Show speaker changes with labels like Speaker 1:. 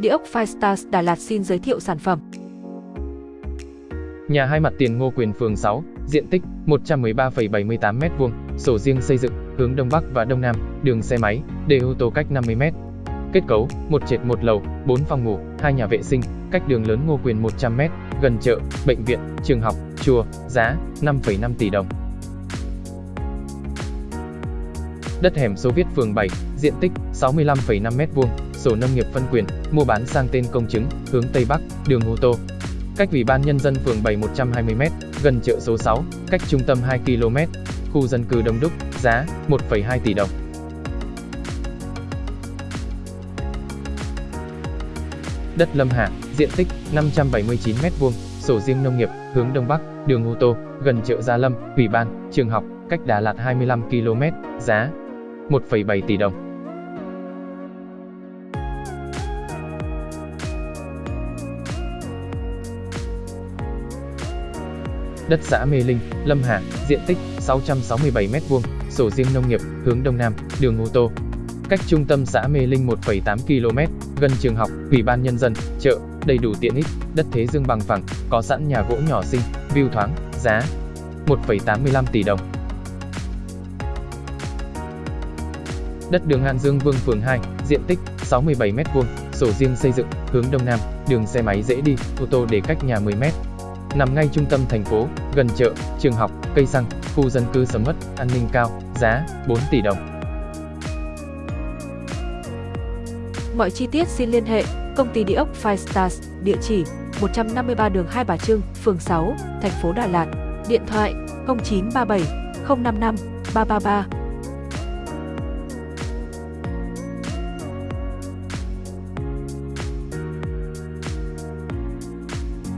Speaker 1: Địa ốc Firestars Đà Lạt xin giới thiệu sản phẩm.
Speaker 2: Nhà hai mặt tiền Ngô Quyền phường 6, diện tích 113,78 m2, sổ riêng xây dựng, hướng đông bắc và đông nam, đường xe máy, để ô tô cách 50 m. Kết cấu: một trệt một lầu, 4 phòng ngủ, hai nhà vệ sinh, cách đường lớn Ngô Quyền 100 m, gần chợ, bệnh viện, trường học, chùa, giá 5,5 tỷ đồng. Đất hẻm số Viết phường 7, diện tích 65,5 m2, sổ nông nghiệp phân quyền, mua bán sang tên công chứng, hướng Tây Bắc, đường ô tô. Cách Ủy ban Nhân dân phường 7 120 m, gần chợ số 6, cách trung tâm 2 km, khu dân cư đông đúc, giá 1,2 tỷ đồng. Đất Lâm Hà, diện tích 579 m2, sổ riêng nông nghiệp, hướng Đông Bắc, đường ô tô, gần chợ Gia Lâm, Ủy ban, trường học, cách Đà Lạt 25 km, giá 1,7 tỷ đồng. Đất xã Mê Linh, Lâm Hà, diện tích 667 m2, sổ riêng nông nghiệp, hướng Đông Nam, đường ô tô. Cách trung tâm xã Mê Linh 1,8 km, gần trường học, ủy ban nhân dân, chợ, đầy đủ tiện ích, đất thế dương bằng phẳng, có sẵn nhà gỗ nhỏ xinh, view thoáng, giá 1,85 tỷ đồng. Đất đường An Dương Vương phường 2, diện tích 67 m2, sổ riêng xây dựng, hướng đông nam, đường xe máy dễ đi, ô tô để cách nhà 10 m. Nằm ngay trung tâm thành phố, gần chợ, trường học, cây xăng, khu dân cư sầm uất, an ninh cao, giá 4 tỷ đồng.
Speaker 1: Mọi chi tiết xin liên hệ công ty địa ốc Five Stars, địa chỉ 153 đường Hai Bà Trưng, phường 6, thành phố Đà Lạt, điện thoại 0937 055 333